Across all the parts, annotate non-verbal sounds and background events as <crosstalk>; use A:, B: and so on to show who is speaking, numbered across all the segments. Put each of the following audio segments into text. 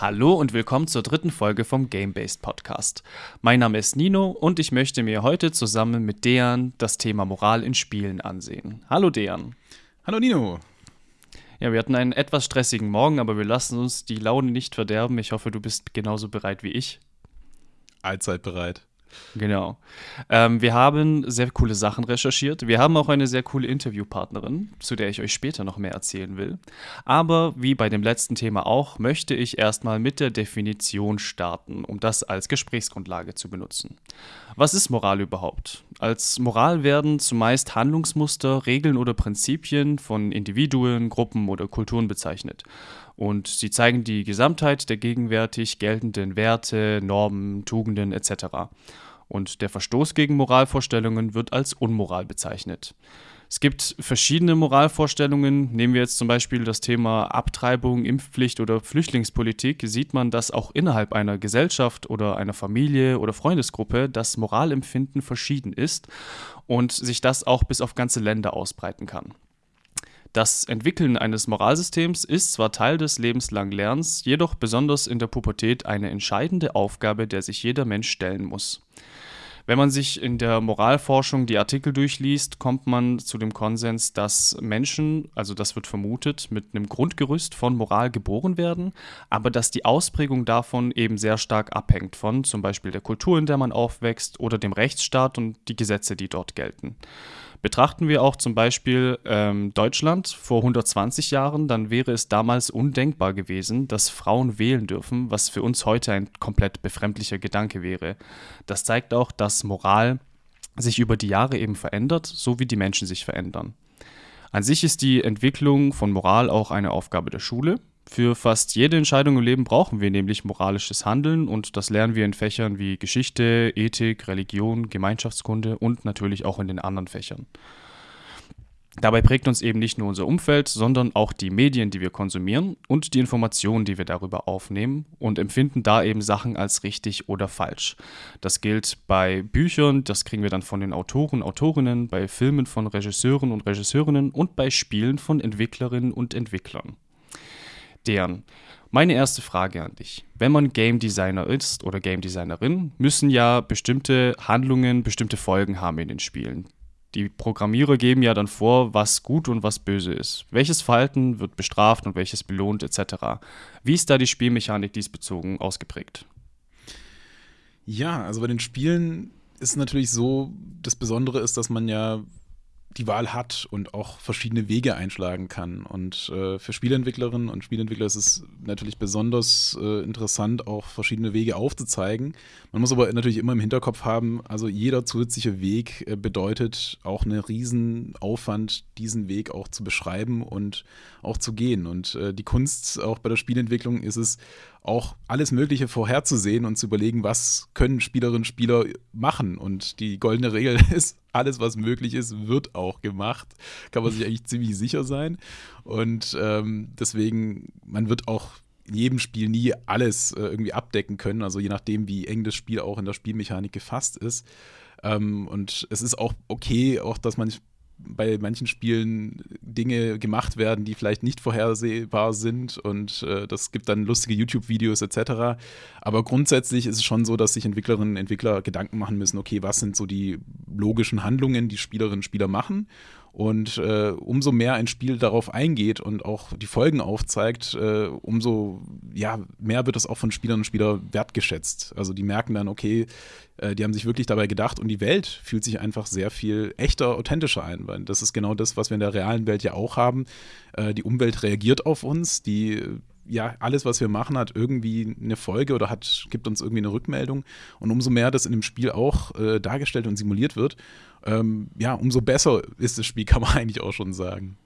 A: Hallo und willkommen zur dritten Folge vom Game-Based Podcast. Mein Name ist Nino und ich möchte mir heute zusammen mit Dejan das Thema Moral in Spielen ansehen. Hallo Dejan.
B: Hallo Nino.
A: Ja, wir hatten einen etwas stressigen Morgen, aber wir lassen uns die Laune nicht verderben. Ich hoffe, du bist genauso bereit wie ich.
B: Allzeit bereit.
A: Genau. Ähm, wir haben sehr coole Sachen recherchiert. Wir haben auch eine sehr coole Interviewpartnerin, zu der ich euch später noch mehr erzählen will. Aber wie bei dem letzten Thema auch, möchte ich erstmal mit der Definition starten, um das als Gesprächsgrundlage zu benutzen. Was ist Moral überhaupt? Als Moral werden zumeist Handlungsmuster, Regeln oder Prinzipien von Individuen, Gruppen oder Kulturen bezeichnet. Und sie zeigen die Gesamtheit der gegenwärtig geltenden Werte, Normen, Tugenden etc. Und der Verstoß gegen Moralvorstellungen wird als Unmoral bezeichnet. Es gibt verschiedene Moralvorstellungen. Nehmen wir jetzt zum Beispiel das Thema Abtreibung, Impfpflicht oder Flüchtlingspolitik, sieht man, dass auch innerhalb einer Gesellschaft oder einer Familie oder Freundesgruppe das Moralempfinden verschieden ist und sich das auch bis auf ganze Länder ausbreiten kann. Das Entwickeln eines Moralsystems ist zwar Teil des lebenslangen Lernens, jedoch besonders in der Pubertät eine entscheidende Aufgabe, der sich jeder Mensch stellen muss. Wenn man sich in der Moralforschung die Artikel durchliest, kommt man zu dem Konsens, dass Menschen, also das wird vermutet, mit einem Grundgerüst von Moral geboren werden, aber dass die Ausprägung davon eben sehr stark abhängt von zum Beispiel der Kultur, in der man aufwächst oder dem Rechtsstaat und die Gesetze, die dort gelten. Betrachten wir auch zum Beispiel ähm, Deutschland vor 120 Jahren, dann wäre es damals undenkbar gewesen, dass Frauen wählen dürfen, was für uns heute ein komplett befremdlicher Gedanke wäre. Das zeigt auch, dass Moral sich über die Jahre eben verändert, so wie die Menschen sich verändern. An sich ist die Entwicklung von Moral auch eine Aufgabe der Schule. Für fast jede Entscheidung im Leben brauchen wir nämlich moralisches Handeln und das lernen wir in Fächern wie Geschichte, Ethik, Religion, Gemeinschaftskunde und natürlich auch in den anderen Fächern. Dabei prägt uns eben nicht nur unser Umfeld, sondern auch die Medien, die wir konsumieren und die Informationen, die wir darüber aufnehmen und empfinden da eben Sachen als richtig oder falsch. Das gilt bei Büchern, das kriegen wir dann von den Autoren, Autorinnen, bei Filmen von Regisseuren und Regisseurinnen und bei Spielen von Entwicklerinnen und Entwicklern deren. Meine erste Frage an dich. Wenn man Game Designer ist oder Game Designerin, müssen ja bestimmte Handlungen, bestimmte Folgen haben in den Spielen. Die Programmierer geben ja dann vor, was gut und was böse ist. Welches Verhalten wird bestraft und welches belohnt etc. Wie ist da die Spielmechanik diesbezogen ausgeprägt?
B: Ja, also bei den Spielen ist natürlich so, das Besondere ist, dass man ja die Wahl hat und auch verschiedene Wege einschlagen kann. Und äh, für Spielentwicklerinnen und Spielentwickler ist es natürlich besonders äh, interessant, auch verschiedene Wege aufzuzeigen. Man muss aber natürlich immer im Hinterkopf haben, also jeder zusätzliche Weg äh, bedeutet auch einen riesen Aufwand, diesen Weg auch zu beschreiben und auch zu gehen. Und äh, die Kunst auch bei der Spielentwicklung ist es, auch alles Mögliche vorherzusehen und zu überlegen, was können Spielerinnen und Spieler machen. Und die goldene Regel <laughs> ist, alles, was möglich ist, wird auch gemacht. Kann man sich eigentlich ziemlich sicher sein. Und ähm, deswegen, man wird auch in jedem Spiel nie alles äh, irgendwie abdecken können. Also je nachdem, wie eng das Spiel auch in der Spielmechanik gefasst ist. Ähm, und es ist auch okay, auch dass man bei manchen Spielen Dinge gemacht werden, die vielleicht nicht vorhersehbar sind und äh, das gibt dann lustige YouTube-Videos etc. Aber grundsätzlich ist es schon so, dass sich Entwicklerinnen und Entwickler Gedanken machen müssen, okay, was sind so die logischen Handlungen, die Spielerinnen und Spieler machen und äh, umso mehr ein Spiel darauf eingeht und auch die Folgen aufzeigt, äh, umso ja, mehr wird es auch von Spielern und Spielern wertgeschätzt. Also die merken dann, okay, äh, die haben sich wirklich dabei gedacht und die Welt fühlt sich einfach sehr viel echter, authentischer ein. Weil das ist genau das, was wir in der realen Welt ja auch haben. Äh, die Umwelt reagiert auf uns, die ja, alles, was wir machen, hat irgendwie eine Folge oder hat, gibt uns irgendwie eine Rückmeldung. Und umso mehr das in dem Spiel auch äh, dargestellt und simuliert wird, ähm, ja, umso besser ist das Spiel, <laughs> kann man eigentlich auch schon sagen.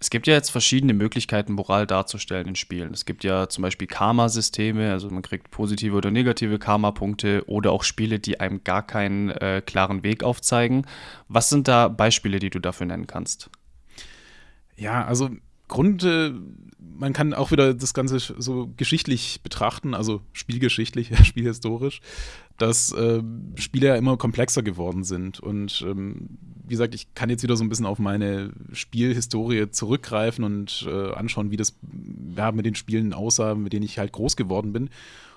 A: Es gibt ja jetzt verschiedene Möglichkeiten, Moral darzustellen in Spielen. Es gibt ja zum Beispiel Karma-Systeme, also man kriegt positive oder negative Karma-Punkte oder auch Spiele, die einem gar keinen äh, klaren Weg aufzeigen. Was sind da Beispiele, die du dafür nennen kannst?
B: Ja, also Grund, man kann auch wieder das Ganze so geschichtlich betrachten, also spielgeschichtlich, <laughs> spielhistorisch, dass äh, Spiele ja immer komplexer geworden sind und ähm, gesagt, ich kann jetzt wieder so ein bisschen auf meine Spielhistorie zurückgreifen und äh, anschauen, wie das ja, mit den Spielen aussah, mit denen ich halt groß geworden bin.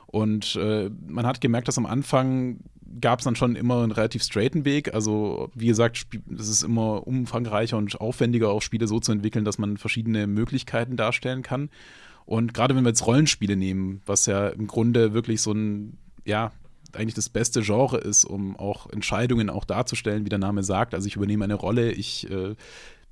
B: Und äh, man hat gemerkt, dass am Anfang gab es dann schon immer einen relativ straighten Weg. Also, wie gesagt, es ist immer umfangreicher und aufwendiger, auch Spiele so zu entwickeln, dass man verschiedene Möglichkeiten darstellen kann. Und gerade wenn wir jetzt Rollenspiele nehmen, was ja im Grunde wirklich so ein, ja, eigentlich das beste Genre ist, um auch Entscheidungen auch darzustellen, wie der Name sagt. Also ich übernehme eine Rolle, ich äh,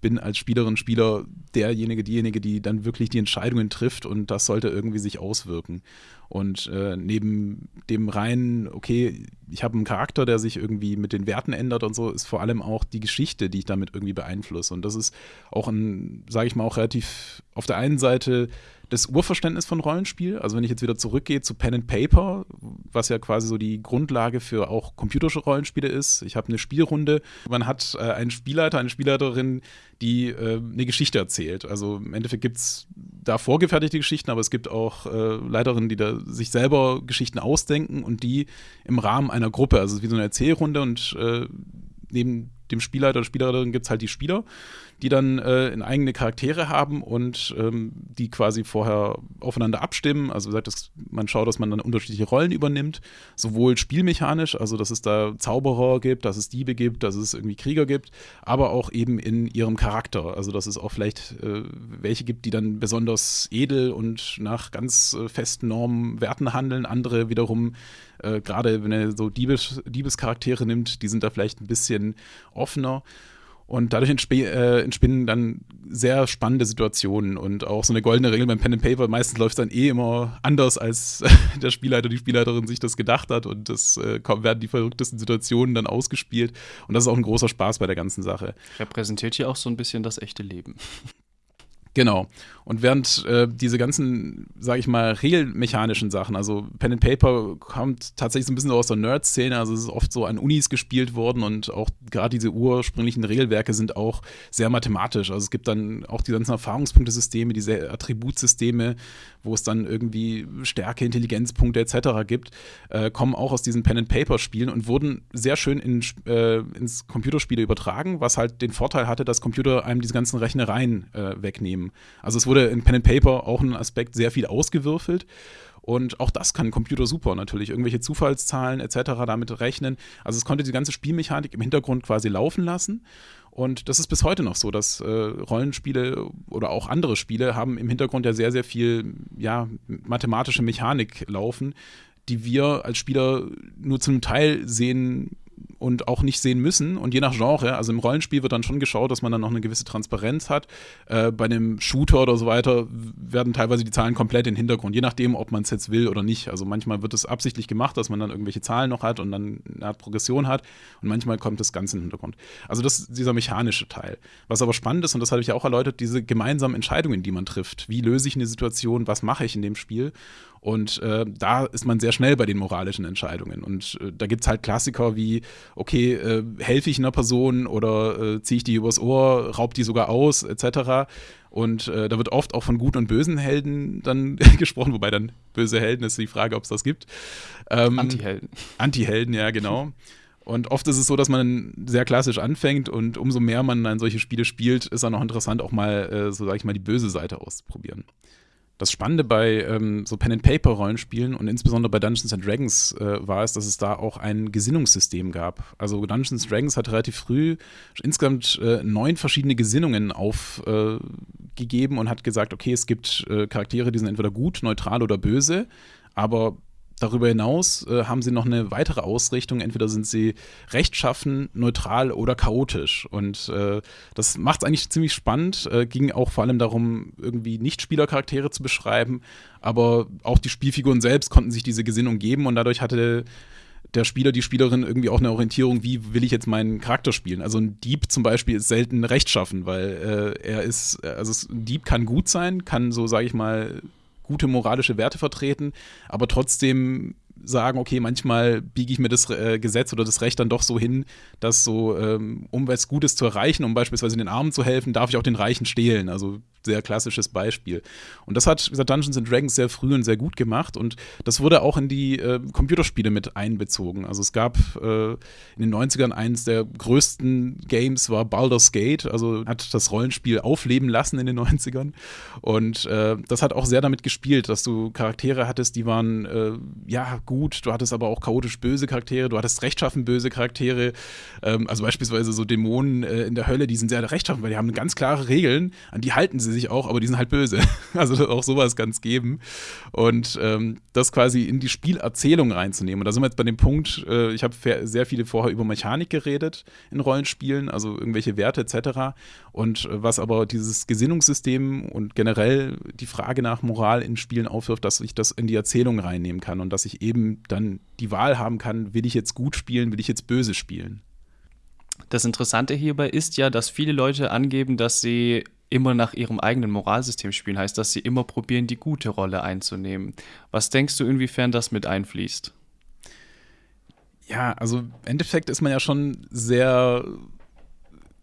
B: bin als Spielerin, Spieler derjenige, diejenige, die dann wirklich die Entscheidungen trifft und das sollte irgendwie sich auswirken. Und äh, neben dem reinen, okay, ich habe einen Charakter, der sich irgendwie mit den Werten ändert und so, ist vor allem auch die Geschichte, die ich damit irgendwie beeinflusse. Und das ist auch ein, sage ich mal, auch relativ auf der einen Seite das Urverständnis von Rollenspiel. Also wenn ich jetzt wieder zurückgehe zu Pen and Paper, was ja quasi so die Grundlage für auch computerische Rollenspiele ist. Ich habe eine Spielrunde, man hat äh, einen Spielleiter, eine Spielleiterin, die äh, eine Geschichte erzählt. Also im Endeffekt gibt es da vorgefertigte Geschichten, aber es gibt auch äh, Leiterinnen, die da sich selber Geschichten ausdenken und die im Rahmen einer Gruppe, also wie so eine Erzählrunde und äh, neben dem Spielleiter oder Spielerin gibt es halt die Spieler die dann äh, eigene Charaktere haben und ähm, die quasi vorher aufeinander abstimmen. Also wie gesagt, das, man schaut, dass man dann unterschiedliche Rollen übernimmt, sowohl spielmechanisch, also dass es da Zauberer gibt, dass es Diebe gibt, dass es irgendwie Krieger gibt, aber auch eben in ihrem Charakter. Also dass es auch vielleicht äh, welche gibt, die dann besonders edel und nach ganz äh, festen Normen, Werten handeln, andere wiederum äh, gerade wenn er so Diebes, Diebescharaktere nimmt, die sind da vielleicht ein bisschen offener. Und dadurch äh, entspinnen dann sehr spannende Situationen und auch so eine goldene Regel beim Pen and Paper. Meistens läuft es dann eh immer anders, als <laughs> der Spielleiter, die Spielleiterin sich das gedacht hat und es äh, werden die verrücktesten Situationen dann ausgespielt. Und das ist auch ein großer Spaß bei der ganzen Sache.
A: Repräsentiert hier auch so ein bisschen das echte Leben.
B: Genau. Und während äh, diese ganzen, sage ich mal, regelmechanischen Sachen, also Pen and Paper kommt tatsächlich so ein bisschen aus der Nerd-Szene, also es ist oft so an Unis gespielt worden und auch gerade diese ursprünglichen Regelwerke sind auch sehr mathematisch. Also es gibt dann auch die ganzen Erfahrungspunktesysteme, diese Attributsysteme, wo es dann irgendwie Stärke, Intelligenzpunkte etc. gibt, äh, kommen auch aus diesen Pen and Paper Spielen und wurden sehr schön in, äh, ins Computerspiele übertragen, was halt den Vorteil hatte, dass Computer einem diese ganzen Rechnereien äh, wegnehmen. Also es wurde in Pen and Paper auch ein Aspekt sehr viel ausgewürfelt. Und auch das kann ein Computer super natürlich. Irgendwelche Zufallszahlen etc. damit rechnen. Also es konnte die ganze Spielmechanik im Hintergrund quasi laufen lassen. Und das ist bis heute noch so, dass äh, Rollenspiele oder auch andere Spiele haben im Hintergrund ja sehr, sehr viel ja, mathematische Mechanik laufen, die wir als Spieler nur zum Teil sehen und auch nicht sehen müssen. Und je nach Genre, also im Rollenspiel wird dann schon geschaut, dass man dann noch eine gewisse Transparenz hat. Äh, bei einem Shooter oder so weiter werden teilweise die Zahlen komplett in den Hintergrund, je nachdem, ob man es jetzt will oder nicht. Also manchmal wird es absichtlich gemacht, dass man dann irgendwelche Zahlen noch hat und dann eine Art Progression hat. Und manchmal kommt das Ganze in den Hintergrund. Also das ist dieser mechanische Teil. Was aber spannend ist, und das habe ich ja auch erläutert, diese gemeinsamen Entscheidungen, die man trifft. Wie löse ich eine Situation? Was mache ich in dem Spiel? Und äh, da ist man sehr schnell bei den moralischen Entscheidungen. Und äh, da gibt es halt Klassiker wie, okay, äh, helfe ich einer Person oder äh, ziehe ich die übers Ohr, raub die sogar aus, etc. Und äh, da wird oft auch von guten und bösen Helden dann <laughs> gesprochen, wobei dann böse Helden ist die Frage, ob es das gibt.
A: Ähm, Anti-Helden.
B: Anti-Helden, ja, genau. Und oft ist es so, dass man sehr klassisch anfängt und umso mehr man dann solche Spiele spielt, ist dann auch interessant, auch mal, äh, so sage ich mal, die böse Seite auszuprobieren. Das Spannende bei ähm, so Pen-and-Paper-Rollenspielen und insbesondere bei Dungeons and Dragons äh, war es, dass es da auch ein Gesinnungssystem gab. Also Dungeons Dragons hat relativ früh insgesamt äh, neun verschiedene Gesinnungen aufgegeben äh, und hat gesagt, okay, es gibt äh, Charaktere, die sind entweder gut, neutral oder böse, aber Darüber hinaus äh, haben sie noch eine weitere Ausrichtung. Entweder sind sie rechtschaffen, neutral oder chaotisch. Und äh, das macht es eigentlich ziemlich spannend. Äh, ging auch vor allem darum, irgendwie Nicht-Spielercharaktere zu beschreiben. Aber auch die Spielfiguren selbst konnten sich diese Gesinnung geben und dadurch hatte der Spieler, die Spielerin irgendwie auch eine Orientierung, wie will ich jetzt meinen Charakter spielen. Also ein Dieb zum Beispiel ist selten rechtschaffen, weil äh, er ist, also ein Dieb kann gut sein, kann so, sage ich mal, gute moralische Werte vertreten, aber trotzdem sagen, okay, manchmal biege ich mir das äh, Gesetz oder das Recht dann doch so hin, dass so, ähm, um was Gutes zu erreichen, um beispielsweise den Armen zu helfen, darf ich auch den Reichen stehlen. Also sehr klassisches Beispiel. Und das hat gesagt, Dungeons and Dragons sehr früh und sehr gut gemacht und das wurde auch in die äh, Computerspiele mit einbezogen. Also es gab äh, in den 90ern eines der größten Games war Baldur's Gate, also hat das Rollenspiel aufleben lassen in den 90ern und äh, das hat auch sehr damit gespielt, dass du Charaktere hattest, die waren äh, ja gut, du hattest aber auch chaotisch böse Charaktere, du hattest rechtschaffen böse Charaktere, ähm, also beispielsweise so Dämonen äh, in der Hölle, die sind sehr rechtschaffen, weil die haben ganz klare Regeln, an die halten sie sich auch, aber die sind halt böse. <laughs> Also auch sowas es geben. Und ähm, das quasi in die Spielerzählung reinzunehmen. Und da sind wir jetzt bei dem Punkt, äh, ich habe sehr viele vorher über Mechanik geredet in Rollenspielen, also irgendwelche Werte etc. Und äh, was aber dieses Gesinnungssystem und generell die Frage nach Moral in Spielen aufwirft, dass ich das in die Erzählung reinnehmen kann und dass ich eben dann die Wahl haben kann, will ich jetzt gut spielen, will ich jetzt böse spielen.
A: Das Interessante hierbei ist ja, dass viele Leute angeben, dass sie immer nach ihrem eigenen Moralsystem spielen, heißt, dass sie immer probieren, die gute Rolle einzunehmen. Was denkst du, inwiefern das mit einfließt?
B: Ja, also im Endeffekt ist man ja schon sehr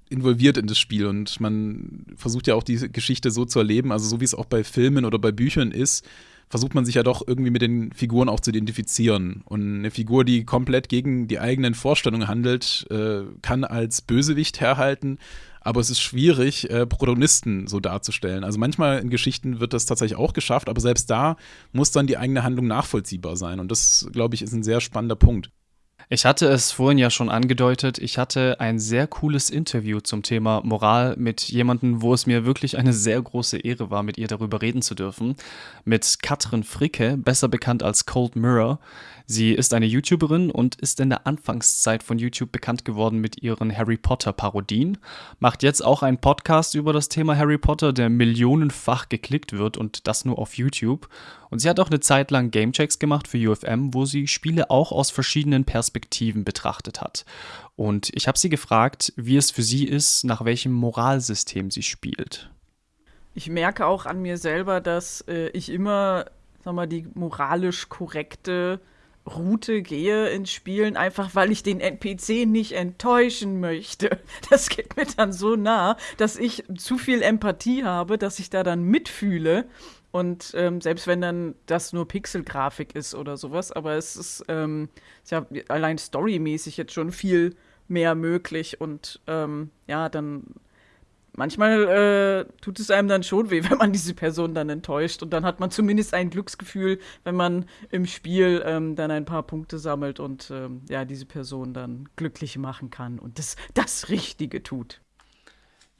B: involviert in das Spiel und man versucht ja auch die Geschichte so zu erleben, also so wie es auch bei Filmen oder bei Büchern ist, versucht man sich ja doch irgendwie mit den Figuren auch zu identifizieren. Und eine Figur, die komplett gegen die eigenen Vorstellungen handelt, äh, kann als Bösewicht herhalten aber es ist schwierig, äh, Protagonisten so darzustellen. Also manchmal in Geschichten wird das tatsächlich auch geschafft, aber selbst da muss dann die eigene Handlung nachvollziehbar sein. Und das, glaube ich, ist ein sehr spannender Punkt.
A: Ich hatte es vorhin ja schon angedeutet, ich hatte ein sehr cooles Interview zum Thema Moral mit jemandem, wo es mir wirklich eine sehr große Ehre war, mit ihr darüber reden zu dürfen. Mit Katrin Fricke, besser bekannt als Cold Mirror. Sie ist eine YouTuberin und ist in der Anfangszeit von YouTube bekannt geworden mit ihren Harry Potter Parodien. Macht jetzt auch einen Podcast über das Thema Harry Potter, der millionenfach geklickt wird und das nur auf YouTube. Und sie hat auch eine Zeit lang Gamechecks gemacht für UFM, wo sie Spiele auch aus verschiedenen Perspektiven betrachtet hat. Und ich habe sie gefragt, wie es für sie ist, nach welchem Moralsystem sie spielt.
C: Ich merke auch an mir selber, dass äh, ich immer, sag mal, die moralisch korrekte Route gehe in Spielen, einfach weil ich den NPC nicht enttäuschen möchte. <laughs> Das geht mir dann so nah, dass ich zu viel Empathie habe, dass ich da dann mitfühle. Und ähm, selbst wenn dann das nur Pixelgrafik ist oder sowas, aber es ist, ähm, ist ja allein storymäßig jetzt schon viel mehr möglich und ähm, ja, dann manchmal äh, tut es einem dann schon weh, <laughs> wenn man diese Person dann enttäuscht. Und dann hat man zumindest ein Glücksgefühl, wenn man im Spiel ähm, dann ein paar Punkte sammelt und ähm, ja, diese Person dann glücklich machen kann und das, das Richtige tut.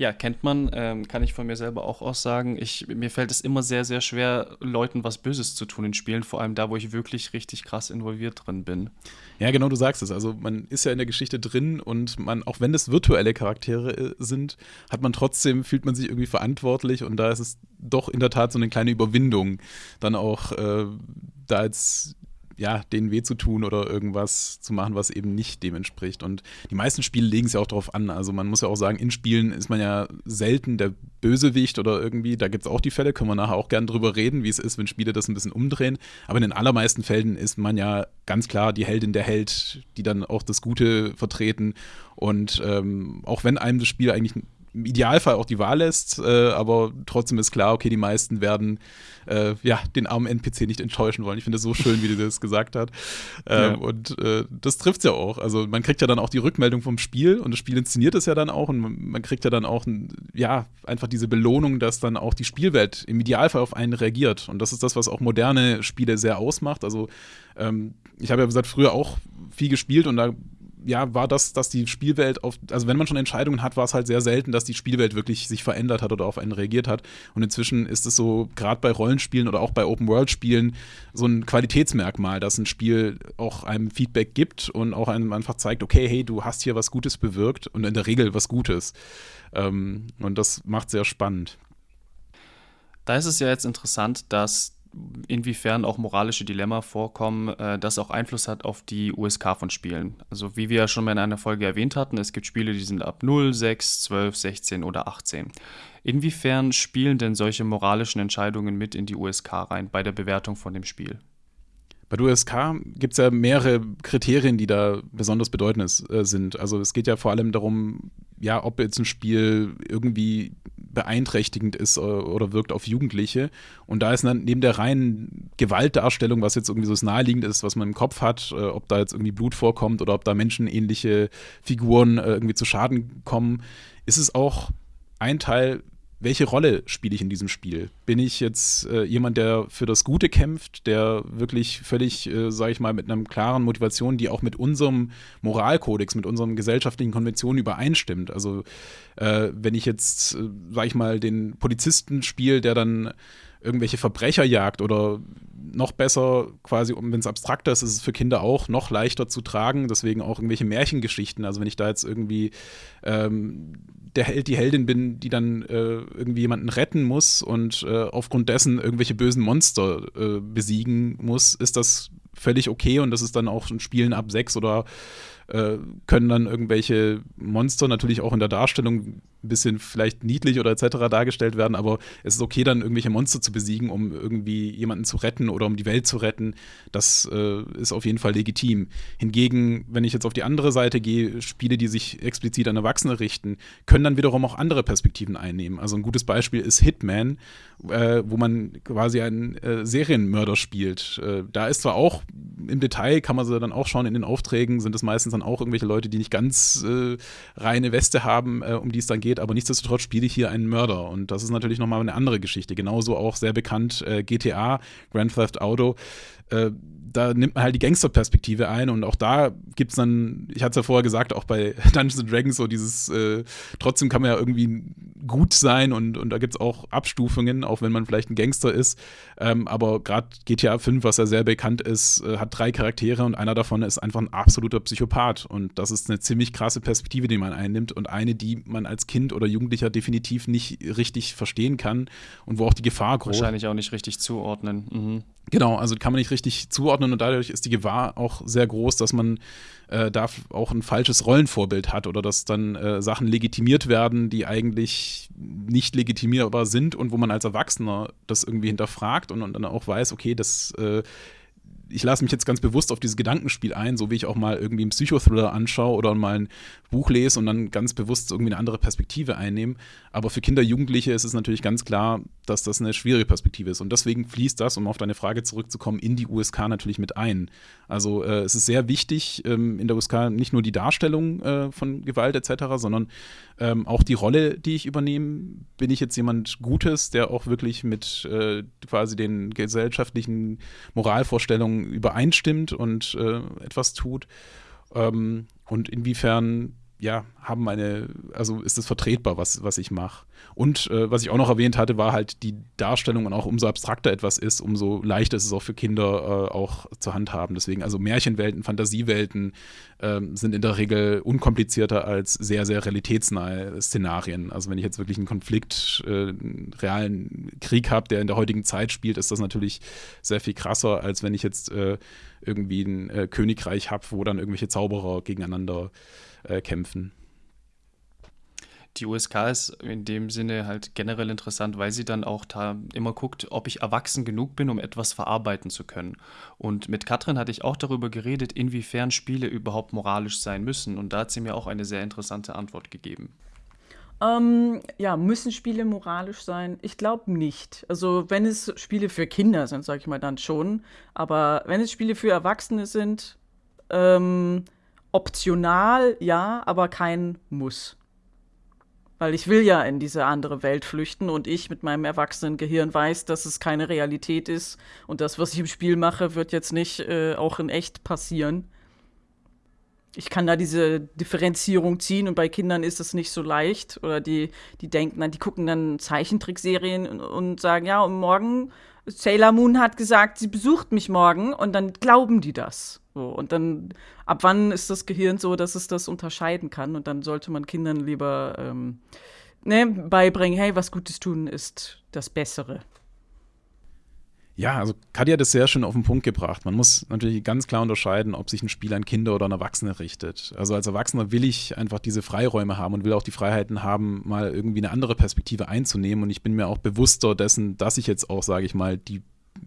A: Ja, kennt man, ähm, kann ich von mir selber auch aussagen. Ich, mir fällt es immer sehr, sehr schwer, Leuten was Böses zu tun in Spielen, vor allem da, wo ich wirklich richtig krass involviert drin bin.
B: Ja, genau, du sagst es. Also man ist ja in der Geschichte drin und man, auch wenn es virtuelle Charaktere äh, sind, hat man trotzdem, fühlt man sich irgendwie verantwortlich und da ist es doch in der Tat so eine kleine Überwindung, dann auch äh, da jetzt ja, denen weh zu tun oder irgendwas zu machen, was eben nicht dem entspricht. Und die meisten Spiele legen es ja auch darauf an. Also man muss ja auch sagen, in Spielen ist man ja selten der Bösewicht oder irgendwie, da gibt es auch die Fälle, können wir nachher auch gerne drüber reden, wie es ist, wenn Spiele das ein bisschen umdrehen. Aber in den allermeisten Fällen ist man ja ganz klar die Heldin der Held, die dann auch das Gute vertreten. Und ähm, auch wenn einem das Spiel eigentlich im Idealfall auch die Wahl lässt, äh, aber trotzdem ist klar, okay, die meisten werden äh, ja, den armen NPC nicht enttäuschen wollen. Ich finde es so schön, wie du das gesagt hast. <laughs> Ähm, ja. Und äh, das trifft es ja auch. Also man kriegt ja dann auch die Rückmeldung vom Spiel und das Spiel inszeniert es ja dann auch und man kriegt ja dann auch, ja, einfach diese Belohnung, dass dann auch die Spielwelt im Idealfall auf einen reagiert. Und das ist das, was auch moderne Spiele sehr ausmacht. Also ähm, ich habe ja gesagt, früher auch viel gespielt und da ja, war das, dass die Spielwelt auf, also wenn man schon Entscheidungen hat, war es halt sehr selten, dass die Spielwelt wirklich sich verändert hat oder auf einen reagiert hat. Und inzwischen ist es so, gerade bei Rollenspielen oder auch bei Open-World-Spielen, so ein Qualitätsmerkmal, dass ein Spiel auch einem Feedback gibt und auch einem einfach zeigt, okay, hey, du hast hier was Gutes bewirkt und in der Regel was Gutes. Ähm, und das macht sehr spannend.
A: Da ist es ja jetzt interessant, dass inwiefern auch moralische Dilemma vorkommen, äh, das auch Einfluss hat auf die USK von Spielen. Also wie wir ja schon mal in einer Folge erwähnt hatten, es gibt Spiele, die sind ab 0, 6, 12, 16 oder 18. Inwiefern spielen denn solche moralischen Entscheidungen mit in die USK rein bei der Bewertung von dem Spiel?
B: Bei USK gibt es ja mehrere Kriterien, die da besonders bedeutend äh, sind. Also es geht ja vor allem darum, ja, ob jetzt ein Spiel irgendwie beeinträchtigend ist äh, oder wirkt auf Jugendliche. Und da ist dann neben der reinen Gewaltdarstellung, was jetzt irgendwie so das naheliegend ist, was man im Kopf hat, äh, ob da jetzt irgendwie Blut vorkommt oder ob da menschenähnliche Figuren äh, irgendwie zu Schaden kommen, ist es auch ein Teil, welche Rolle spiele ich in diesem Spiel? Bin ich jetzt äh, jemand, der für das Gute kämpft, der wirklich völlig, äh, sage ich mal, mit einer klaren Motivation, die auch mit unserem Moralkodex, mit unseren gesellschaftlichen Konventionen übereinstimmt? Also äh, wenn ich jetzt, äh, sage ich mal, den Polizisten spiele, der dann irgendwelche Verbrecher jagt oder noch besser quasi, wenn es abstrakter ist, ist es für Kinder auch noch leichter zu tragen. Deswegen auch irgendwelche Märchengeschichten. Also wenn ich da jetzt irgendwie ähm, der Held, die Heldin bin, die dann äh, irgendwie jemanden retten muss und äh, aufgrund dessen irgendwelche bösen Monster äh, besiegen muss, ist das völlig okay und das ist dann auch ein Spielen ab sechs oder äh, können dann irgendwelche Monster natürlich auch in der Darstellung ein bisschen vielleicht niedlich oder etc. dargestellt werden, aber es ist okay, dann irgendwelche Monster zu besiegen, um irgendwie jemanden zu retten oder um die Welt zu retten. Das äh, ist auf jeden Fall legitim. Hingegen, wenn ich jetzt auf die andere Seite gehe, Spiele, die sich explizit an Erwachsene richten, können dann wiederum auch andere Perspektiven einnehmen. Also ein gutes Beispiel ist Hitman, äh, wo man quasi einen äh, Serienmörder spielt. Äh, da ist zwar auch im Detail, kann man sie dann auch schauen, in den Aufträgen sind es meistens dann auch irgendwelche Leute, die nicht ganz äh, reine Weste haben, äh, um die es dann geht, aber nichtsdestotrotz spiele ich hier einen Mörder und das ist natürlich nochmal eine andere Geschichte. Genauso auch sehr bekannt äh, GTA, Grand Theft Auto äh, da nimmt man halt die Gangsterperspektive ein und auch da gibt es dann, ich hatte es ja vorher gesagt, auch bei <laughs> Dungeons Dragons so dieses, äh, trotzdem kann man ja irgendwie gut sein und, und da gibt es auch Abstufungen, auch wenn man vielleicht ein Gangster ist. Ähm, aber gerade GTA 5, was ja sehr bekannt ist, äh, hat drei Charaktere und einer davon ist einfach ein absoluter Psychopath und das ist eine ziemlich krasse Perspektive, die man einnimmt und eine, die man als Kind oder Jugendlicher definitiv nicht richtig verstehen kann und wo auch die Gefahr groß ist.
A: Wahrscheinlich auch nicht richtig zuordnen. Mhm.
B: Genau, also kann man nicht richtig zuordnen und dadurch ist die Gewahr auch sehr groß, dass man äh, da auch ein falsches Rollenvorbild hat oder dass dann äh, Sachen legitimiert werden, die eigentlich nicht legitimierbar sind und wo man als Erwachsener das irgendwie hinterfragt und, und dann auch weiß, okay, das äh, ich lasse mich jetzt ganz bewusst auf dieses Gedankenspiel ein, so wie ich auch mal irgendwie einen Psychothriller anschaue oder mal ein Buch lese und dann ganz bewusst irgendwie eine andere Perspektive einnehme. Aber für Kinder, Jugendliche ist es natürlich ganz klar, dass das eine schwierige Perspektive ist. Und deswegen fließt das, um auf deine Frage zurückzukommen, in die USK natürlich mit ein. Also äh, es ist sehr wichtig, ähm, in der USK nicht nur die Darstellung äh, von Gewalt etc., sondern ähm, auch die Rolle, die ich übernehme. Bin ich jetzt jemand Gutes, der auch wirklich mit äh, quasi den gesellschaftlichen Moralvorstellungen übereinstimmt und äh, etwas tut? Ähm, und inwiefern ja, haben meine, also ist es vertretbar, was, was ich mache. Und äh, was ich auch noch erwähnt hatte, war halt die Darstellung und auch umso abstrakter etwas ist, umso leichter ist es auch für Kinder äh, auch zu handhaben. Deswegen, also Märchenwelten, Fantasiewelten äh, sind in der Regel unkomplizierter als sehr, sehr realitätsnahe Szenarien. Also wenn ich jetzt wirklich einen Konflikt, äh, einen realen Krieg habe, der in der heutigen Zeit spielt, ist das natürlich sehr viel krasser, als wenn ich jetzt äh, irgendwie ein äh, Königreich habe, wo dann irgendwelche Zauberer gegeneinander äh, kämpfen.
A: Die USK ist in dem Sinne halt generell interessant, weil sie dann auch da immer guckt, ob ich erwachsen genug bin, um etwas verarbeiten zu können. Und mit Katrin hatte ich auch darüber geredet, inwiefern Spiele überhaupt moralisch sein müssen. Und da hat sie mir auch eine sehr interessante Antwort gegeben.
C: Ähm, ja, müssen Spiele moralisch sein? Ich glaube nicht. Also wenn es Spiele für Kinder sind, sage ich mal dann schon. Aber wenn es Spiele für Erwachsene sind, ähm, optional, ja, aber kein Muss. Weil ich will ja in diese andere Welt flüchten und ich mit meinem erwachsenen Gehirn weiß, dass es keine Realität ist und das, was ich im Spiel mache, wird jetzt nicht äh, auch in echt passieren. Ich kann da diese Differenzierung ziehen und bei Kindern ist es nicht so leicht. Oder die, die denken dann, die gucken dann Zeichentrickserien und, und sagen, ja, und morgen, Sailor Moon hat gesagt, sie besucht mich morgen und dann glauben die das. So, und dann, ab wann ist das Gehirn so, dass es das unterscheiden kann? Und dann sollte man Kindern lieber ähm, ne, beibringen, hey, was Gutes tun ist das Bessere.
B: Ja, also Katja hat es sehr schön auf den Punkt gebracht. Man muss natürlich ganz klar unterscheiden, ob sich ein Spiel an Kinder oder an Erwachsene richtet. Also als Erwachsener will ich einfach diese Freiräume haben und will auch die Freiheiten haben, mal irgendwie eine andere Perspektive einzunehmen. Und ich bin mir auch bewusster dessen, dass ich jetzt auch, sage ich mal, die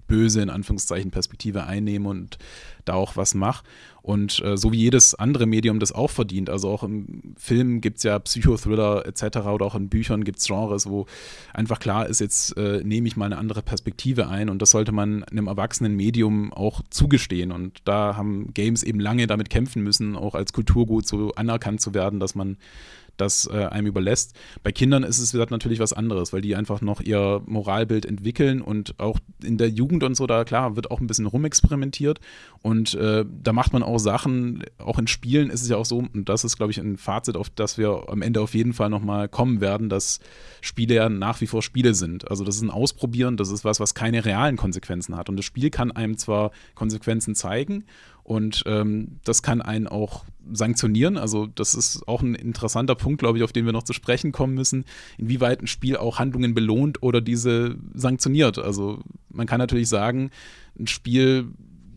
B: böse, in Anführungszeichen, Perspektive einnehme und da auch was mache. Und äh, so wie jedes andere Medium das auch verdient, also auch im Film gibt es ja Psychothriller etc. oder auch in Büchern gibt es Genres, wo einfach klar ist, jetzt äh, nehme ich mal eine andere Perspektive ein und das sollte man einem erwachsenen Medium auch zugestehen. Und da haben Games eben lange damit kämpfen müssen, auch als Kulturgut so anerkannt zu werden, dass man das äh, einem überlässt. Bei Kindern ist es natürlich was anderes, weil die einfach noch ihr Moralbild entwickeln und auch in der Jugend und so, da klar, wird auch ein bisschen rumexperimentiert und äh, da macht man auch Sachen, auch in Spielen ist es ja auch so, und das ist, glaube ich, ein Fazit, auf das wir am Ende auf jeden Fall nochmal kommen werden, dass Spiele ja nach wie vor Spiele sind. Also das ist ein Ausprobieren, das ist was, was keine realen Konsequenzen hat. Und das Spiel kann einem zwar Konsequenzen zeigen und ähm, das kann einen auch sanktionieren. Also das ist auch ein interessanter Punkt, glaube ich, auf den wir noch zu sprechen kommen müssen, inwieweit ein Spiel auch Handlungen belohnt oder diese sanktioniert. Also man kann natürlich sagen, ein Spiel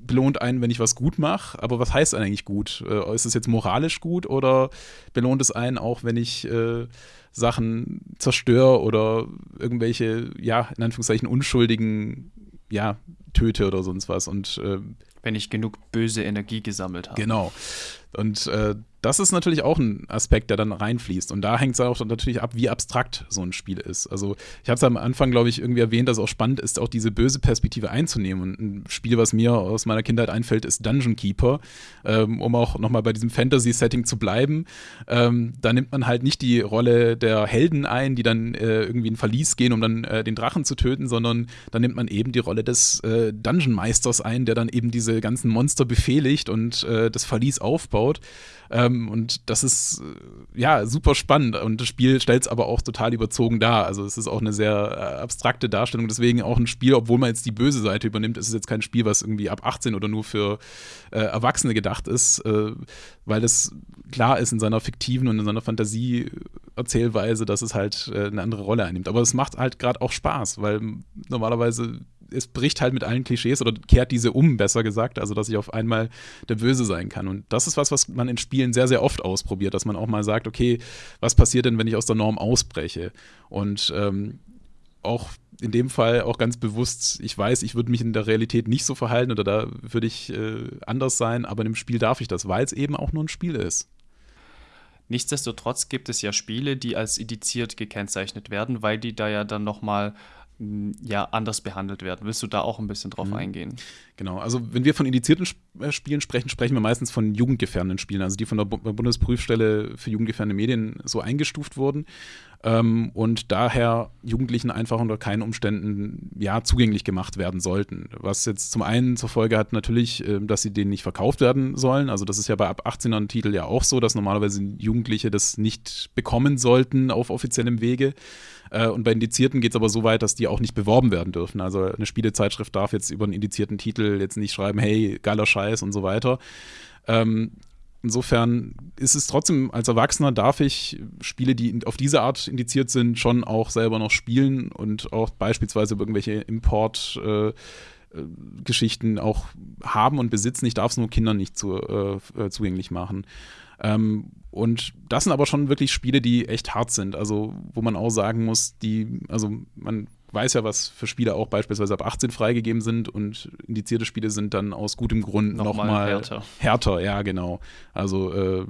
B: belohnt einen, wenn ich was gut mache, aber was heißt eigentlich gut? Äh, ist es jetzt moralisch gut oder belohnt es einen auch, wenn ich äh, Sachen zerstöre oder irgendwelche, ja, in Anführungszeichen unschuldigen, ja, töte oder sonst was und äh,
A: wenn ich genug böse Energie gesammelt habe.
B: Genau. Und äh, das ist natürlich auch ein Aspekt, der dann reinfließt. Und da hängt es auch natürlich ab, wie abstrakt so ein Spiel ist. Also ich habe es am Anfang, glaube ich, irgendwie erwähnt, dass es auch spannend ist, auch diese böse Perspektive einzunehmen. Und ein Spiel, was mir aus meiner Kindheit einfällt, ist Dungeon Keeper, ähm, um auch nochmal bei diesem Fantasy-Setting zu bleiben. Ähm, da nimmt man halt nicht die Rolle der Helden ein, die dann äh, irgendwie in Verlies gehen, um dann äh, den Drachen zu töten, sondern da nimmt man eben die Rolle des äh, Dungeon-Meisters ein, der dann eben diese ganzen Monster befehligt und äh, das Verlies aufbaut. Ähm, und das ist äh, ja super spannend. Und das Spiel stellt es aber auch total überzogen dar. Also es ist auch eine sehr äh, abstrakte Darstellung. Deswegen auch ein Spiel, obwohl man jetzt die böse Seite übernimmt, ist es jetzt kein Spiel, was irgendwie ab 18 oder nur für äh, Erwachsene gedacht ist, äh, weil es klar ist in seiner fiktiven und in seiner Fantasie-Erzählweise, dass es halt äh, eine andere Rolle einnimmt. Aber es macht halt gerade auch Spaß, weil normalerweise es bricht halt mit allen Klischees oder kehrt diese um, besser gesagt, also dass ich auf einmal der Böse sein kann. Und das ist was, was man in Spielen sehr, sehr oft ausprobiert, dass man auch mal sagt, okay, was passiert denn, wenn ich aus der Norm ausbreche? Und ähm, auch in dem Fall auch ganz bewusst, ich weiß, ich würde mich in der Realität nicht so verhalten oder da würde ich äh, anders sein, aber in dem Spiel darf ich das, weil es eben auch nur ein Spiel ist.
A: Nichtsdestotrotz gibt es ja Spiele, die als indiziert gekennzeichnet werden, weil die da ja dann nochmal ja anders behandelt werden. Willst du da auch ein bisschen drauf mhm. eingehen?
B: Genau, also wenn wir von indizierten äh, Spielen sprechen, sprechen wir meistens von jugendgefährdenden Spielen, also die von der Bundesprüfstelle für jugendgefährdende Medien so eingestuft wurden ähm, und daher Jugendlichen einfach unter keinen Umständen ja zugänglich gemacht werden sollten. Was jetzt zum einen zur Folge hat natürlich, äh, dass sie denen nicht verkauft werden sollen. Also das ist ja bei ab 18er Titel ja auch so, dass normalerweise Jugendliche das nicht bekommen sollten auf offiziellem Wege. Äh, und bei Indizierten geht es aber so weit, dass die auch nicht beworben werden dürfen. Also eine Spielezeitschrift darf jetzt über einen indizierten Titel jetzt nicht schreiben, hey, geiler Scheiß und so weiter. Ähm, insofern ist es trotzdem, als Erwachsener darf ich Spiele, die auf diese Art indiziert sind, schon auch selber noch spielen und auch beispielsweise irgendwelche Import- äh, Geschichten auch haben und besitzen. Ich darf es nur Kindern nicht zu, äh, äh zugänglich machen. Ähm, und das sind aber schon wirklich Spiele, die echt hart sind. Also, wo man auch sagen muss, die, also man weiß ja, was für Spiele auch beispielsweise ab 18 freigegeben sind und indizierte Spiele sind dann aus gutem Grund nochmal noch härter. härter. Ja, genau. Also, äh,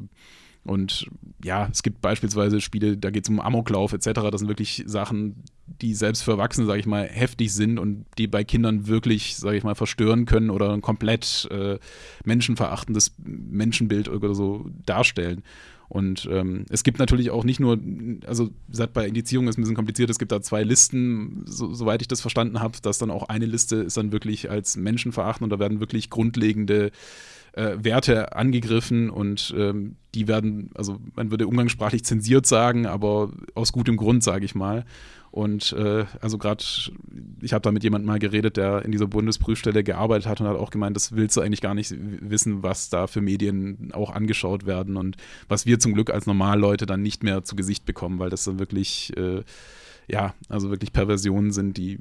B: und ja, es gibt beispielsweise Spiele, da geht es um Amoklauf etc. Das sind wirklich Sachen, die selbst für Erwachsene, sage ich mal, heftig sind und die bei Kindern wirklich, sage ich mal, verstören können oder ein komplett äh, menschenverachtendes Menschenbild oder so darstellen. Und ähm, es gibt natürlich auch nicht nur, also gesagt, bei Indizierung ist ein bisschen kompliziert, es gibt da zwei Listen, so, soweit ich das verstanden habe, dass dann auch eine Liste ist dann wirklich als menschenverachtend und da werden wirklich grundlegende äh, Werte angegriffen und ähm, die werden, also man würde umgangssprachlich zensiert sagen, aber aus gutem Grund, sage ich mal. Und äh, also gerade, ich habe da mit jemandem mal geredet, der in dieser Bundesprüfstelle gearbeitet hat und hat auch gemeint, das willst du eigentlich gar nicht wissen, was da für Medien auch angeschaut werden und was wir zum Glück als Normalleute dann nicht mehr zu Gesicht bekommen, weil das dann wirklich, äh, ja, also wirklich Perversionen sind, die,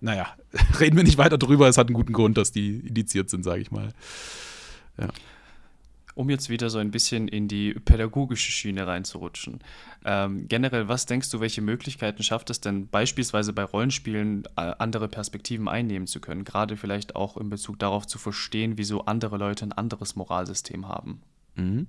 B: naja, <laughs> reden wir nicht weiter drüber, es hat einen guten Grund, dass die indiziert sind, sage ich mal. Ja.
A: Um jetzt wieder so ein bisschen in die pädagogische Schiene reinzurutschen. Ähm, generell, was denkst du, welche Möglichkeiten schafft es denn beispielsweise bei Rollenspielen äh, andere Perspektiven einnehmen zu können? Gerade vielleicht auch in Bezug darauf zu verstehen, wieso andere Leute ein anderes Moralsystem haben.
B: Mhm.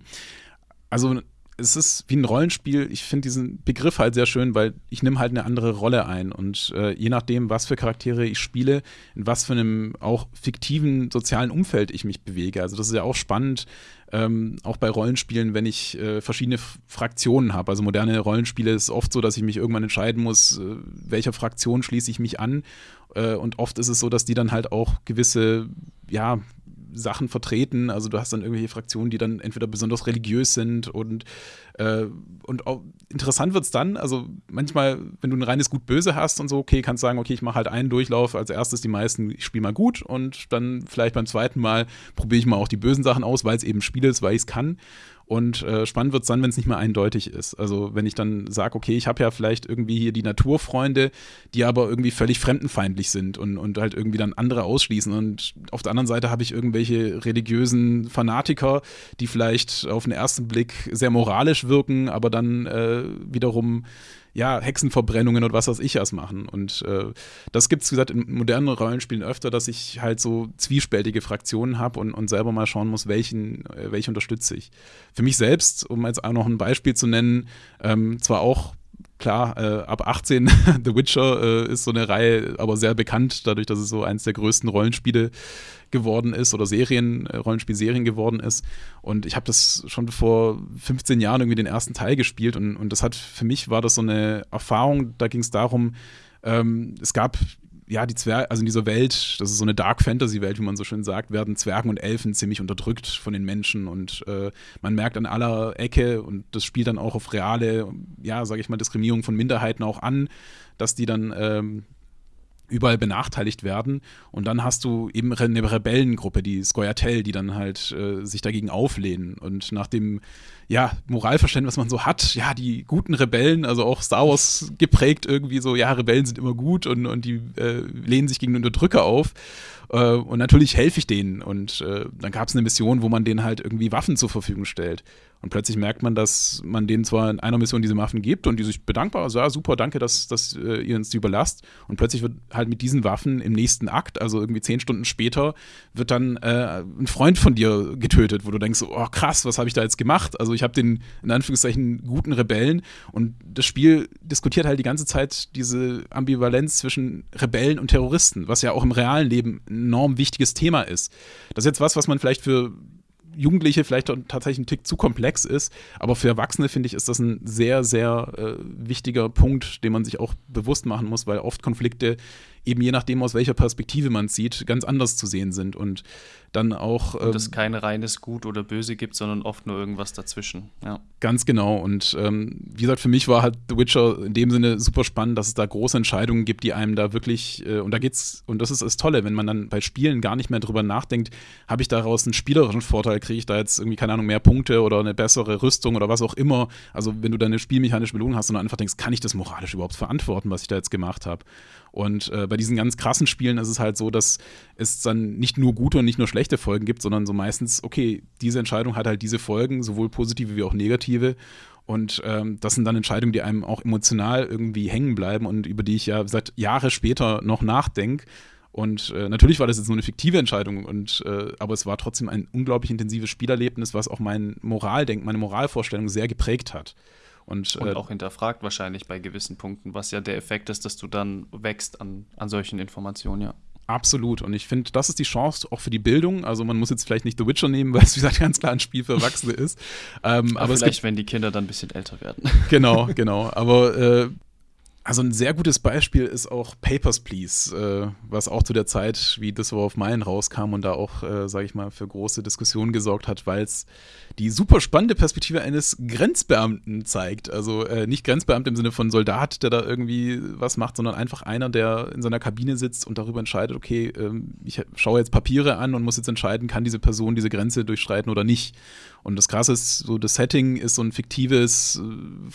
B: Also es ist wie ein Rollenspiel. Ich finde diesen Begriff halt sehr schön, weil ich nehme halt eine andere Rolle ein. Und äh, je nachdem, was für Charaktere ich spiele, in was für einem auch fiktiven sozialen Umfeld ich mich bewege. Also das ist ja auch spannend, ähm, auch bei Rollenspielen, wenn ich äh, verschiedene Fraktionen habe. Also moderne Rollenspiele ist oft so, dass ich mich irgendwann entscheiden muss, äh, welcher Fraktion schließe ich mich an. Äh, und oft ist es so, dass die dann halt auch gewisse, ja, Sachen vertreten. Also du hast dann irgendwelche Fraktionen, die dann entweder besonders religiös sind und, äh, und interessant wird es dann, also manchmal, wenn du ein reines Gut-Böse hast und so, okay, kannst sagen, okay, ich mache halt einen Durchlauf, als erstes die meisten, ich spiele mal gut und dann vielleicht beim zweiten Mal probiere ich mal auch die bösen Sachen aus, weil es eben Spiel ist, weil ich es kann. Und äh, spannend wird es dann, wenn es nicht mehr eindeutig ist. Also wenn ich dann sage, okay, ich habe ja vielleicht irgendwie hier die Naturfreunde, die aber irgendwie völlig fremdenfeindlich sind und, und halt irgendwie dann andere ausschließen. Und auf der anderen Seite habe ich irgendwelche religiösen Fanatiker, die vielleicht auf den ersten Blick sehr moralisch wirken, aber dann äh, wiederum ja, Hexenverbrennungen und was weiß ich was machen. Und äh, das gibt es, wie gesagt, in modernen Rollenspielen öfter, dass ich halt so zwiespältige Fraktionen habe und, und selber mal schauen muss, welchen, äh, welche unterstütze ich. Für mich selbst, um jetzt auch noch ein Beispiel zu nennen, ähm, zwar auch klar, äh, ab 18 <laughs> The Witcher äh, ist so eine Reihe, aber sehr bekannt, dadurch, dass es so eins der größten Rollenspiele geworden ist oder Serien, äh, Rollenspielserien geworden ist. Und ich habe das schon vor 15 Jahren irgendwie den ersten Teil gespielt und, und das hat für mich war das so eine Erfahrung, da ging es darum, ähm, es gab ja, die Zwerge, also in dieser Welt, das ist so eine Dark Fantasy-Welt, wie man so schön sagt, werden Zwergen und Elfen ziemlich unterdrückt von den Menschen und äh, man merkt an aller Ecke und das spielt dann auch auf reale, ja, sage ich mal, Diskriminierung von Minderheiten auch an, dass die dann ähm, überall benachteiligt werden. Und dann hast du eben eine Rebellengruppe, die Skoyatel, die dann halt äh, sich dagegen auflehnen. Und nach dem ja, Moralverständnis, was man so hat, ja, die guten Rebellen, also auch Star Wars geprägt irgendwie so, ja, Rebellen sind immer gut und, und die äh, lehnen sich gegen den Unterdrücker auf. Äh, und natürlich helfe ich denen. Und äh, dann gab es eine Mission, wo man denen halt irgendwie Waffen zur Verfügung stellt. Und plötzlich merkt man, dass man denen zwar in einer Mission diese Waffen gibt und die sich bedankbar, also ja, super, danke, dass, dass äh, ihr uns die überlasst. Und plötzlich wird halt mit diesen Waffen im nächsten Akt, also irgendwie zehn Stunden später, wird dann äh, ein Freund von dir getötet, wo du denkst, oh krass, was habe ich da jetzt gemacht? Also ich habe den, in Anführungszeichen, guten Rebellen und das Spiel diskutiert halt die ganze Zeit diese Ambivalenz zwischen Rebellen und Terroristen, was ja auch im realen Leben ein enorm wichtiges Thema ist. Das ist jetzt was, was man vielleicht für Jugendliche vielleicht tatsächlich ein Tick zu komplex ist. Aber für Erwachsene, finde ich, ist das ein sehr, sehr äh, wichtiger Punkt, den man sich auch bewusst machen muss, weil oft Konflikte eben je nachdem, aus welcher Perspektive man sieht, ganz anders zu sehen sind. Und dann auch.
A: Ähm, und es kein reines Gut oder Böse gibt, sondern oft nur irgendwas dazwischen. Ja.
B: Ganz genau. Und ähm, wie gesagt, für mich war halt The Witcher in dem Sinne super spannend, dass es da große Entscheidungen gibt, die einem da wirklich, äh, und da geht's, und das ist das Tolle, wenn man dann bei Spielen gar nicht mehr drüber nachdenkt, habe ich daraus einen spielerischen Vorteil, kriege ich da jetzt irgendwie, keine Ahnung, mehr Punkte oder eine bessere Rüstung oder was auch immer. Also wenn du da eine spielmechanische Belohnung hast und dann einfach denkst, kann ich das moralisch überhaupt verantworten, was ich da jetzt gemacht habe? Und äh, bei diesen ganz krassen Spielen ist es halt so, dass es dann nicht nur gute und nicht nur schlechte Folgen gibt, sondern so meistens, okay, diese Entscheidung hat halt diese Folgen, sowohl positive wie auch negative. Und ähm, das sind dann Entscheidungen, die einem auch emotional irgendwie hängen bleiben und über die ich ja seit Jahre später noch nachdenke. Und äh, natürlich war das jetzt nur eine fiktive Entscheidung, und, äh, aber es war trotzdem ein unglaublich intensives Spielerlebnis, was auch mein Moraldenken, meine Moralvorstellung sehr geprägt hat.
A: Und, und äh, auch hinterfragt wahrscheinlich bei gewissen Punkten, was ja der Effekt ist, dass du dann wächst an, an solchen Informationen, ja.
B: Absolut. Und ich finde, das ist die Chance auch für die Bildung. Also man muss jetzt vielleicht nicht The Witcher nehmen, <laughs> weil es wie gesagt ganz klar ein Spiel für Erwachsene ist.
A: Ähm, aber, aber vielleicht, wenn die Kinder dann ein bisschen älter werden.
B: Genau, genau. Aber äh, also ein sehr gutes Beispiel ist auch Papers, Please, äh, was auch zu der Zeit, wie This War of Mine rauskam und da auch, äh, sage ich mal, für große Diskussionen gesorgt hat, weil es die super spannende Perspektive eines Grenzbeamten zeigt. Also äh, nicht Grenzbeamte im Sinne von Soldat, der da irgendwie was macht, sondern einfach einer, der in seiner Kabine sitzt und darüber entscheidet, okay, ähm, ich schaue jetzt Papiere an und muss jetzt entscheiden, kann diese Person diese Grenze durchschreiten oder nicht. Und das Krasse ist, so das Setting ist so ein fiktives äh,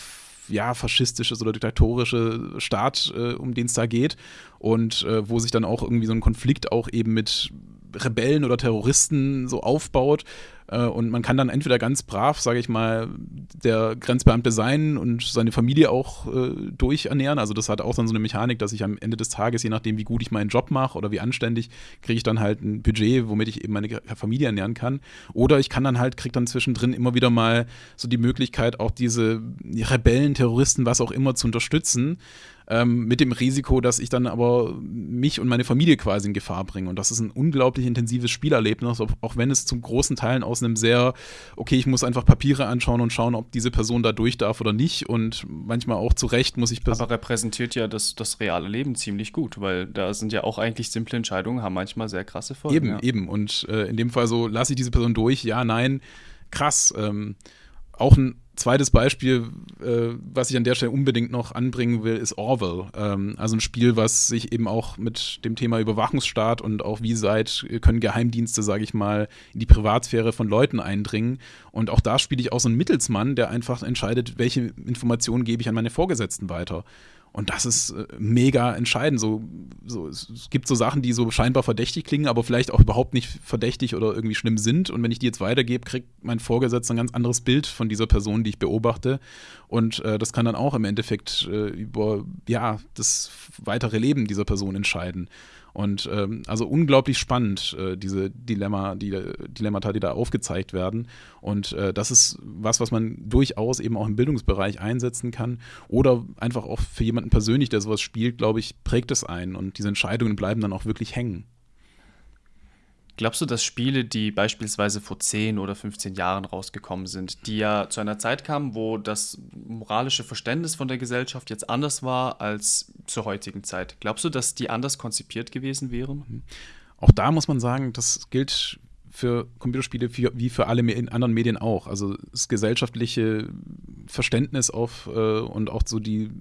B: ja, faschistisches oder diktatorische Staat, äh, um den es da geht. Und äh, wo sich dann auch irgendwie so ein Konflikt auch eben mit Rebellen oder Terroristen so aufbaut. Äh, und man kann dann entweder ganz brav, sage ich mal, der Grenzbeamte sein und seine Familie auch äh, durchernähren. Also das hat auch dann so eine Mechanik, dass ich am Ende des Tages, je nachdem, wie gut ich meinen Job mache oder wie anständig, kriege ich dann halt ein Budget, womit ich eben meine Familie ernähren kann. Oder ich kann dann halt, kriege dann zwischendrin immer wieder mal so die Möglichkeit, auch diese Rebellen, Terroristen, was auch immer zu unterstützen ähm, mit dem Risiko, dass ich dann aber mich und meine Familie quasi in Gefahr bringe. Und das ist ein unglaublich intensives Spielerlebnis, auch wenn es zum großen Teil aus einem sehr, okay, ich muss einfach Papiere anschauen und schauen, ob diese Person da durch darf oder nicht. Und manchmal auch zu Recht muss ich.
A: Aber repräsentiert ja das, das reale Leben ziemlich gut, weil da sind ja auch eigentlich simple Entscheidungen, haben manchmal sehr krasse Folgen.
B: Eben,
A: ja.
B: eben. Und äh, in dem Fall so, lasse ich diese Person durch, ja, nein, krass. Ähm, auch ein zweites Beispiel, äh, was ich an der Stelle unbedingt noch anbringen will, ist Orwell. Ähm, also ein Spiel, was sich eben auch mit dem Thema Überwachungsstaat und auch wie seit können Geheimdienste, sage ich mal, in die Privatsphäre von Leuten eindringen. Und auch da spiele ich auch so einen Mittelsmann, der einfach entscheidet, welche Informationen gebe ich an meine Vorgesetzten weiter. Und das ist äh, mega entscheidend. So, so, es gibt so Sachen, die so scheinbar verdächtig klingen, aber vielleicht auch überhaupt nicht verdächtig oder irgendwie schlimm sind. Und wenn ich die jetzt weitergebe, kriegt mein Vorgesetzter ein ganz anderes Bild von dieser Person, die ich beobachte. Und äh, das kann dann auch im Endeffekt äh, über ja, das weitere Leben dieser Person entscheiden. Und ähm, also unglaublich spannend, äh, diese Dilemma, die, Dilemmata, die da aufgezeigt werden. Und äh, das ist was, was man durchaus eben auch im Bildungsbereich einsetzen kann. Oder einfach auch für jemanden persönlich, der sowas spielt, glaube ich, prägt es ein. Und diese Entscheidungen bleiben dann auch wirklich hängen.
A: Glaubst du, dass Spiele, die beispielsweise vor 10 oder 15 Jahren rausgekommen sind, die ja zu einer Zeit kamen, wo das moralische Verständnis von der Gesellschaft jetzt anders war als zur heutigen Zeit, glaubst du, dass die anders konzipiert gewesen wären? Mhm.
B: Auch da muss man sagen, das gilt für Computerspiele wie für alle anderen Medien auch. Also das gesellschaftliche Verständnis auf äh, und auch so die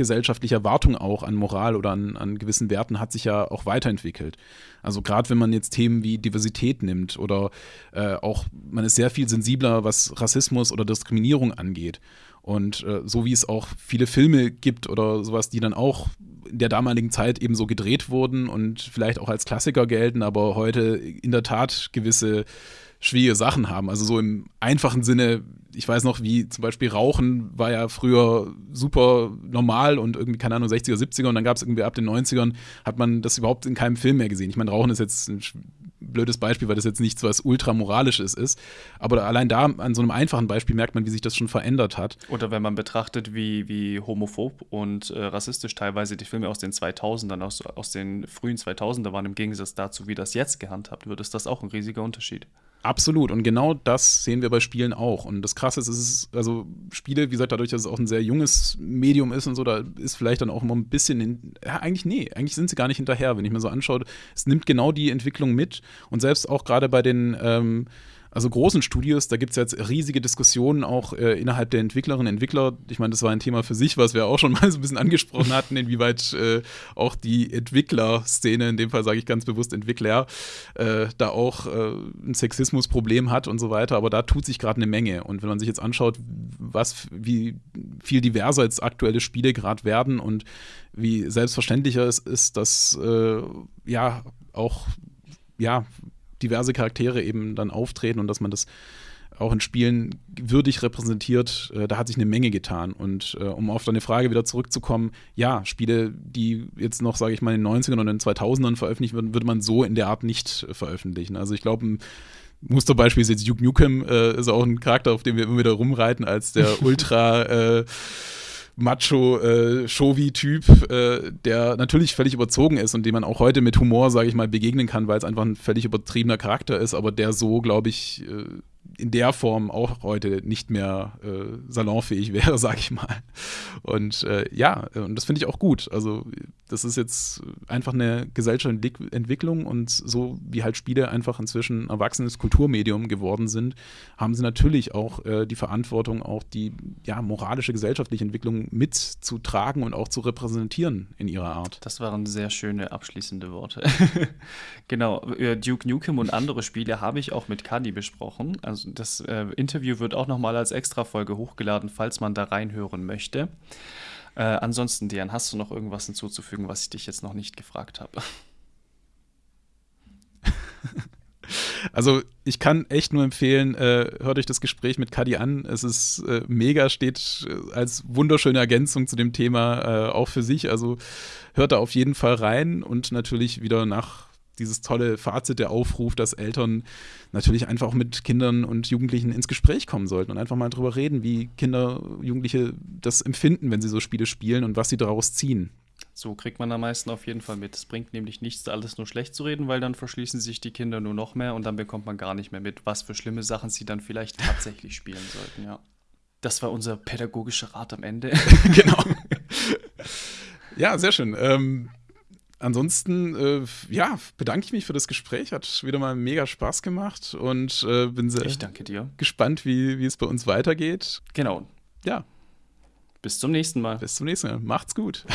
B: Gesellschaftliche Erwartung auch an Moral oder an, an gewissen Werten hat sich ja auch weiterentwickelt. Also gerade wenn man jetzt Themen wie Diversität nimmt oder äh, auch, man ist sehr viel sensibler, was Rassismus oder Diskriminierung angeht. Und äh, so wie es auch viele Filme gibt oder sowas, die dann auch in der damaligen Zeit eben so gedreht wurden und vielleicht auch als Klassiker gelten, aber heute in der Tat gewisse schwierige Sachen haben. Also so im einfachen Sinne, ich weiß noch, wie zum Beispiel Rauchen war ja früher super normal und irgendwie, keine Ahnung, 60er, 70er und dann gab es irgendwie ab den 90ern, hat man das überhaupt in keinem Film mehr gesehen. Ich meine, Rauchen ist jetzt ein blödes Beispiel, weil das jetzt nichts was ultra moralisches ist. Aber allein da an so einem einfachen Beispiel merkt man, wie sich das schon verändert hat.
A: Oder wenn man betrachtet, wie, wie homophob und äh, rassistisch teilweise die Filme aus den 2000ern, aus, aus den frühen 2000er waren, im Gegensatz dazu, wie das jetzt gehandhabt wird, ist das auch ein riesiger Unterschied.
B: Absolut. Und genau das sehen wir bei Spielen auch. Und das Krasse ist, es ist, also Spiele, wie gesagt, dadurch, dass es auch ein sehr junges Medium ist und so, da ist vielleicht dann auch immer ein bisschen, in, ja, eigentlich nee, eigentlich sind sie gar nicht hinterher, wenn ich mir so anschaue. Es nimmt genau die Entwicklung mit. Und selbst auch gerade bei den, ähm, also großen Studios, da gibt es jetzt riesige Diskussionen auch äh, innerhalb der Entwicklerinnen und Entwickler. Ich meine, das war ein Thema für sich, was wir auch schon <laughs> mal so ein bisschen angesprochen hatten, inwieweit äh, auch die Entwicklerszene, in dem Fall sage ich ganz bewusst Entwickler, äh, da auch äh, ein Sexismusproblem hat und so weiter. Aber da tut sich gerade eine Menge. Und wenn man sich jetzt anschaut, was, wie viel diverser jetzt aktuelle Spiele gerade werden und wie selbstverständlicher es ist, dass äh, ja auch ja, diverse Charaktere eben dann auftreten und dass man das auch in Spielen würdig repräsentiert, äh, da hat sich eine Menge getan. Und äh, um auf deine Frage wieder zurückzukommen, ja, Spiele, die jetzt noch, sage ich mal, in den 90ern oder in den 2000ern veröffentlicht würden, würde man so in der Art nicht äh, veröffentlichen. Also ich glaube, ein Musterbeispiel ist jetzt Duke Nukem, äh, ist auch ein Charakter, auf dem wir immer wieder rumreiten, als der <laughs> Ultra äh, Macho-Shovi-Typ, äh, äh, der natürlich völlig überzogen ist und dem man auch heute mit Humor, sage ich mal, begegnen kann, weil es einfach ein völlig übertriebener Charakter ist, aber der so, glaube ich, äh, in der Form auch heute nicht mehr äh, salonfähig <laughs> wäre, sage ich mal. Und äh, ja, und das finde ich auch gut. Also das ist jetzt einfach eine gesellschaftliche Entwicklung und so wie halt Spiele einfach inzwischen erwachsenes Kulturmedium geworden sind, haben sie natürlich auch äh, die Verantwortung, auch die ja, moralische gesellschaftliche Entwicklung mitzutragen und auch zu repräsentieren in ihrer Art.
A: Das waren sehr schöne abschließende Worte. <laughs> genau, Duke Nukem und andere Spiele habe ich auch mit Kadi besprochen. Also das äh, Interview wird auch nochmal als Extra-Folge hochgeladen, falls man da reinhören möchte. Äh, ansonsten, Dian, hast du noch irgendwas hinzuzufügen, was ich dich jetzt noch nicht gefragt habe? <laughs>
B: Also ich kann echt nur empfehlen, äh, hört euch das Gespräch mit Kadi an. Es ist äh, mega, steht äh, als wunderschöne Ergänzung zu dem Thema äh, auch für sich. Also hört da auf jeden Fall rein und natürlich wieder nach dieses tolle Fazit, der Aufruf, dass Eltern natürlich einfach auch mit Kindern und Jugendlichen ins Gespräch kommen sollten und einfach mal drüber reden, wie Kinder, Jugendliche das empfinden, wenn sie so Spiele spielen und was sie daraus ziehen.
A: So kriegt man am meisten auf jeden Fall mit. Es bringt nämlich nichts, alles nur schlecht zu reden, weil dann verschließen sich die Kinder nur noch mehr und dann bekommt man gar nicht mehr mit, was für schlimme Sachen sie dann vielleicht tatsächlich spielen sollten, ja. Das war unser pädagogischer Rat am Ende. <laughs>
B: genau. <laughs> Ja, sehr schön. Ähm, ansonsten, äh, ja, bedanke ich mich für das Gespräch. Hat wieder mal mega Spaß gemacht und äh, bin sehr gespannt, wie, wie es bei uns weitergeht.
A: Genau.
B: Ja,
A: Bis zum nächsten Mal.
B: bis zum nächsten Mal. Macht's gut.